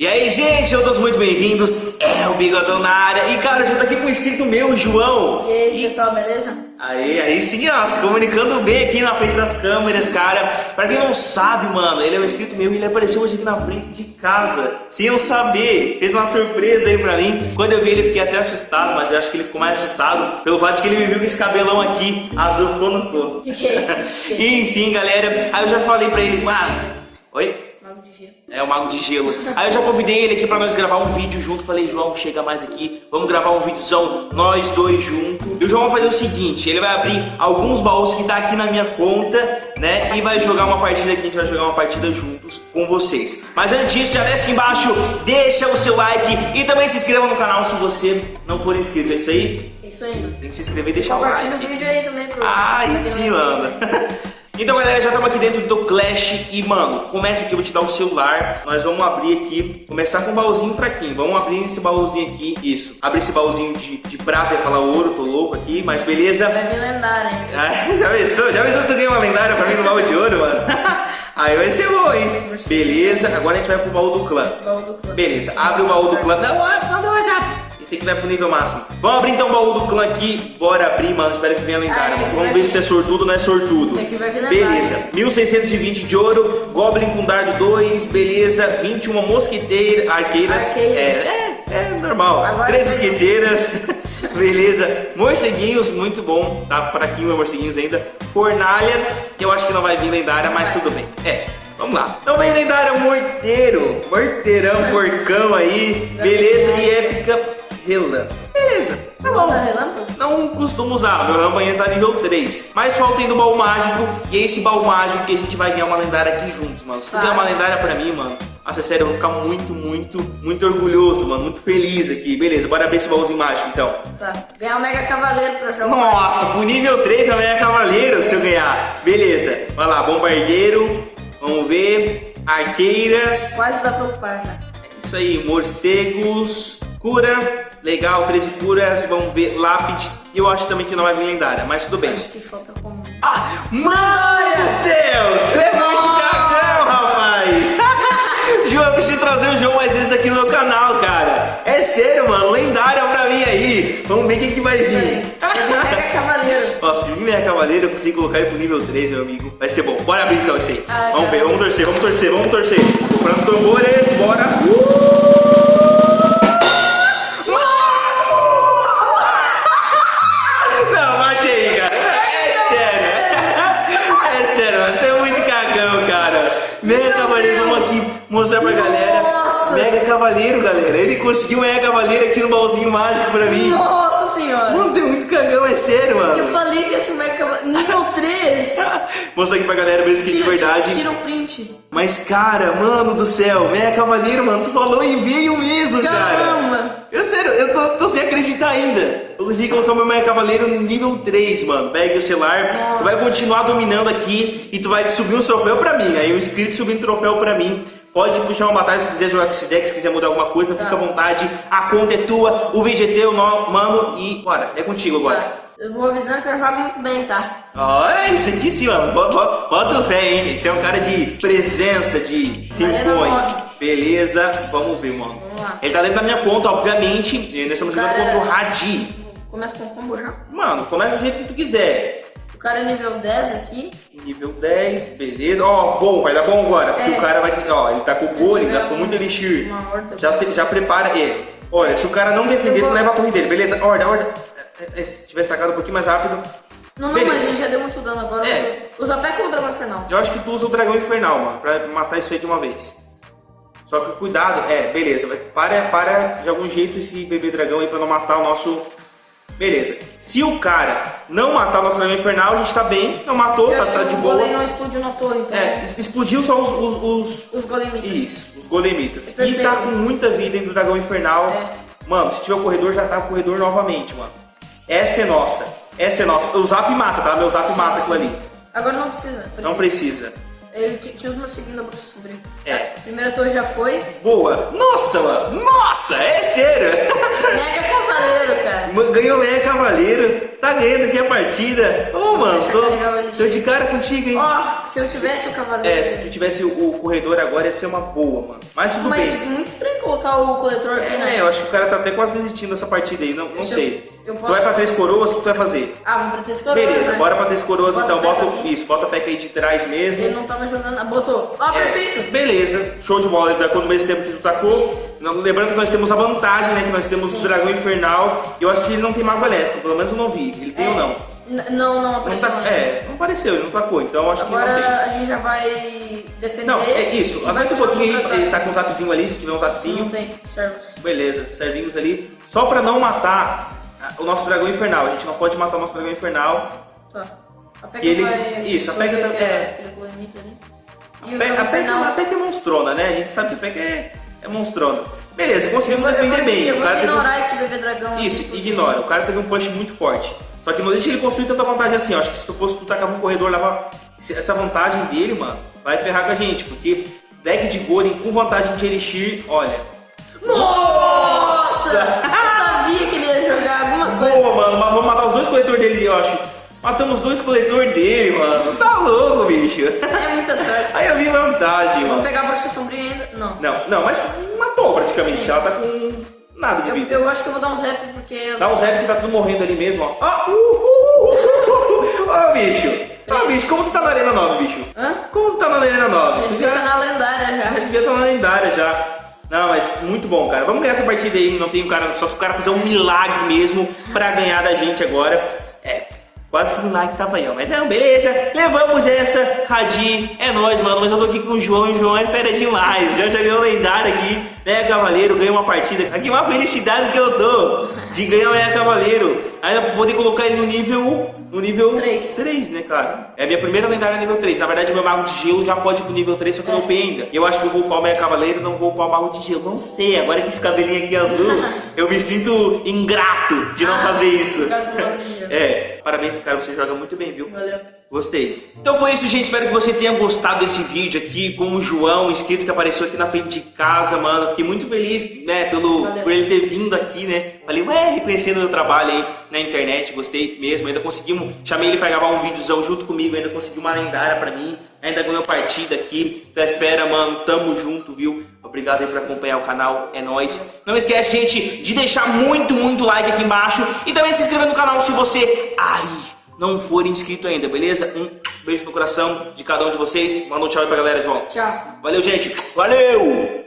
E aí, gente, todos muito bem-vindos. É o Bigodão na área. E, cara, eu já tô aqui com o inscrito meu, João. E aí, pessoal, beleza? Aí, aí sim, ó, se comunicando bem aqui na frente das câmeras, cara. Pra quem não sabe, mano, ele é um inscrito meu e ele apareceu hoje aqui na frente de casa. Sem eu saber. Fez uma surpresa aí pra mim. Quando eu vi ele, fiquei até assustado, mas eu acho que ele ficou mais assustado pelo fato de que ele me viu com esse cabelão aqui, azul, ficou no corpo. Fiquei. fiquei. Enfim, galera, aí eu já falei pra ele, mano. Oi? Mago de gelo. É, o Mago de Gelo. Aí eu já convidei ele aqui pra nós gravar um vídeo junto. Falei, João, chega mais aqui. Vamos gravar um videozão, nós dois juntos. E o João vai fazer o seguinte: ele vai abrir alguns baús que tá aqui na minha conta, né? E vai jogar uma partida aqui. A gente vai jogar uma partida juntos com vocês. Mas antes disso, já desce aqui embaixo, deixa o seu like e também se inscreva no canal se você não for inscrito. É isso aí? É isso aí, mano. Tem que se inscrever e deixar o Compartilha like. o vídeo aí também, pro. Ah, aí pra Então, galera, já estamos aqui dentro do Clash e, mano, começa aqui, eu vou te dar o celular. Nós vamos abrir aqui, começar com um baúzinho fraquinho. Vamos abrir esse baúzinho aqui, isso. Abrir esse baúzinho de, de prata, ia falar ouro, tô louco aqui, mas beleza. Vai vir lendário, hein? Ah, já pensou? Já pensou se tu ganha uma lendária pra mim no baú de ouro, mano? Aí vai ser bom, hein? Beleza, agora a gente vai pro baú do clã. Baú do clã. Beleza, abre o baú do clã. Não, não, não, não. E tem que vai pro nível máximo. Vamos abrir então o baú do clã aqui. Bora abrir, mano. Espero que venha lendário. Ah, Vamos ver se vir. tu é sortudo ou não é sortudo. Esse aqui vai vir lendário. Beleza. 1620 de ouro. Goblin com dardo 2. Beleza. 21 mosquiteira, arqueiras. Arqueiras. É, é, é normal. Agora 3 vai- esquiteiras. Beleza. Morceguinhos, muito bom. Tá fraquinho, morceguinhos ainda. Fornalha, eu acho que não vai vir lendária, mas tudo bem. É. Vamos lá. Então vem lendária morteiro. Morteirão, porcão aí. Beleza. E épica relã. Beleza. Tá bom. Usa relâmpago? Não costumo usar, meu rampanha tá nível 3. Mas falta ainda o baú mágico. E é esse baú mágico que a gente vai ganhar uma lendária aqui juntos, mano. Se tu ganhar uma lendária pra mim, mano. Nossa, sério, eu vou ficar muito, muito, muito orgulhoso, mano. Muito feliz aqui. Beleza, bora abrir esse baúzinho mágico então. Tá. Ganhar um Mega Cavaleiro pra jogar. Nossa, pro nível 3 eu ganhar cavaleiro se eu ganhar. Beleza, vai lá, bombardeiro. Vamos ver. Arqueiras. Quase dá pra ocupar já. Isso aí, morcegos, cura, legal, 13 curas, vamos ver, lápide, e eu acho também que não vai vir lendária, mas tudo bem. Acho que falta como. Ah, mano do céu, você é muito cagão, rapaz. João, eu preciso trazer o João mais vezes aqui no meu canal, cara. É sério, mano, lendária pra mim aí. Vamos ver o que, vai vir. Mega Cavaleiro. Nossa, se vir minha cavaleira, eu consigo colocar ele pro nível 3, meu amigo. Vai ser bom. Bora abrir então isso aí. Ah, vamos tá. ver, vamos torcer, vamos torcer, vamos torcer. Comprando tambores, bora. Não, mostrar pra galera. Nossa. Mega Cavaleiro, galera. Ele conseguiu um Mega Cavaleiro aqui no baúzinho mágico pra mim. Nossa senhora. Mano, tem muito cagão, é sério, Eu mano. falei que esse Mega Cavaleiro. Nível 3. Mostra aqui pra galera mesmo que de Tira, verdade. tira, tira o print. Mas, cara, mano do céu, Mega Cavaleiro, mano, tu falou e veio mesmo, cara. Caramba. Eu sério, eu tô, tô sem acreditar ainda. Eu consegui colocar o meu Mega Cavaleiro no nível 3, mano. Pega o celular, Nossa. tu vai continuar dominando aqui e tu vai subir uns troféus pra mim. Aí o inscrito subindo troféu pra mim. Pode puxar uma batalha se quiser jogar com esse deck, se quiser mudar alguma coisa, Tá. fica à vontade. A conta é tua, o vídeo é teu, no- mano, e bora, é contigo agora. Tá. Eu vou avisando que eu jogo muito bem, tá? Olha, isso aqui sim, mano. Bota, bota, fé, hein? Esse é um cara de presença, de nove. Beleza, vamos ver, mano. Vamos lá. Ele tá dentro da minha conta, obviamente. E nós estamos jogando contra o Hadi. Começa com combo já. Mano, começa do jeito que tu quiser. O cara é nível 10 aqui. Nível 10, beleza. Ó, bom, vai dar bom agora. É. o cara vai ter. Ó, ele tá com gole, tiver gastou muito elixir. Já, se- já prepara ele. Olha, se o cara não defender, tu leva a torre dele, beleza? Ordem, ordem. É, é, Se tivesse tacado um pouquinho mais rápido. Não, não, Beleza. mas a gente já deu muito dano agora. É. Usa, pé com o dragão infernal. Eu acho que tu usa o dragão infernal, mano, pra matar isso aí de uma vez. Só que cuidado, é, beleza, para, para de algum jeito esse bebê dragão aí pra não matar o nosso. Beleza. Se o cara não matar o nosso dragão infernal, a gente tá bem, não matou, tá, tá de o boa. golem não explodiu na torre, então. É, explodiu só os. os, os- Os golemitas. isso, os golemitas. É e tá com muita vida dentro do dragão infernal. É. Mano, se tiver o corredor, já tá o corredor novamente, mano. Essa é nossa. Essa é nossa. O zap mata, tá? Meu zap Sim, mata aquilo sim. ali. Agora não precisa. Não precisa. Ele tinha os morceguinhos da bruxa sobrinho. É. Primeira torre já foi. Boa! Nossa, mano! Nossa! É sério! Mega Cavaleiro, cara. Ganhou Mega Cavaleiro. Tá ganhando aqui a partida. Ô, mano, deixa eu tô, tô de cara contigo, hein? Ó, se eu tivesse o Cavaleiro. É, se tu tivesse o, o corredor agora ia ser uma boa, mano. Mas tudo Mas bem. muito estranho colocar o coletor aqui, né? É, eu acho que o cara tá até quase desistindo dessa partida aí, não, não Deixa sei. eu Tu posso- vai pra três coroas, o que tu vai fazer? Ah, vamos pra três coroas, Beleza, né? bora pra três coroas Bota então. Bota o- aqui. isso, bota a peca aí de trás mesmo. Ele não tava jogando. Ah, botou. Ó, É, perfeito. beleza, show de bola, ele tacou no mesmo tempo que tu tacou. Sim. Não- Lembrando que nós temos a vantagem, né? Que nós temos Sim. o dragão infernal. Eu acho que ele não tem mago elétrico, pelo menos eu não vi. Ele tem É. ou não? N- Não, não Não apareceu. tá- ainda. é, não apareceu, ele não tacou, então eu acho que não tem. Agora a gente já vai defender. Não, é isso. Avança um pouquinho aí, ele tá com um zapzinho ali, se tiver um zapzinho. Não tem, servos. Beleza, servinhos ali. Só pra não matar o nosso dragão infernal. A gente não pode matar o nosso dragão infernal. Tá. A Peca E ele- vai. isso, a aquela- é. aquele planeta ali. A o Peca, a é monstrona, né? A gente sabe que a Peca é, é monstrona. Beleza, conseguimos defender bem. eu vou um- ignorar esse bebê dragão. Isso, aqui, porque- ignora. O cara teve um punch muito forte. Só que não deixa ele construir tanta vantagem assim. Eu acho que se tu fosse tu tacar um corredor, leva essa vantagem dele, mano, vai ferrar com a gente. Porque deck de Golem com vantagem de Elixir, olha. Nossa! Eu sabia que ele ia jogar alguma coisa. Boa, mano, mas vamos matar os dois coletores dele, eu acho. Matamos dois coletores dele, mano. Tá louco, bicho. É muita sorte. Aí eu vi vantagem, Vamos mano. pegar a bruxa sombria ainda? Não. Não, não, mas matou praticamente. Sim. Ela tá com nada de Eu, vida. eu acho que eu vou dar um zap porque. Dá um zap que tá tudo morrendo ali mesmo, ó. Ó! Ó, bicho. Ó, bicho, como tu tá na Arena 9, bicho? Hã? Como tu tá na Arena 9? Já devia estar na lendária Já já. devia estar na lendária já. Não, mas muito bom, cara. Vamos ganhar essa partida aí. Não tem um cara. Só se o cara fizer um milagre mesmo pra ganhar da gente agora. É. Quase que o milagre tava aí, ó. Mas não, beleza. Levamos essa, Radi. É nóis, mano. Mas eu tô aqui com o João. O João é fera demais. Já já ganhou lendário aqui. Mega Cavaleiro, ganhou uma partida. Aqui uma felicidade que eu tô de ganhar o Cavaleiro. Ainda poder colocar ele no nível. No nível Três. 3, né, cara? É a minha primeira lendária nível 3. Na verdade, meu mago de gelo já pode ir pro nível 3, só que eu não É. upei ainda. Eu acho que eu vou upar o Mega Cavaleiro não vou upar o mago de gelo. Não sei, agora que esse cabelinho aqui azul, eu me sinto ingrato de não Ah, fazer isso. por causa do mago de gelo. É, parabéns, cara, você joga muito bem, viu? Valeu. Gostei. Então foi isso, gente. Espero que você tenha gostado desse vídeo aqui com o João, inscrito que apareceu aqui na frente de casa, mano. Eu Fiquei muito feliz, né, pelo, Valeu. por ele ter vindo aqui, né? Falei, ué, reconhecendo o meu trabalho aí na internet, gostei mesmo. Ainda conseguimos, chamei ele pra gravar um videozão junto comigo, ainda consegui uma lendária pra mim. Ainda ganhou partida aqui. Tu é fera, mano. Tamo junto, viu? Obrigado aí por acompanhar o canal, é nóis. Não esquece, gente, de deixar muito, muito like aqui embaixo e também se inscrever no canal se você aí não for inscrito ainda, beleza? Um beijo no coração de cada um de vocês. Manda um tchau aí pra galera, João. Tchau. Valeu, gente. Valeu!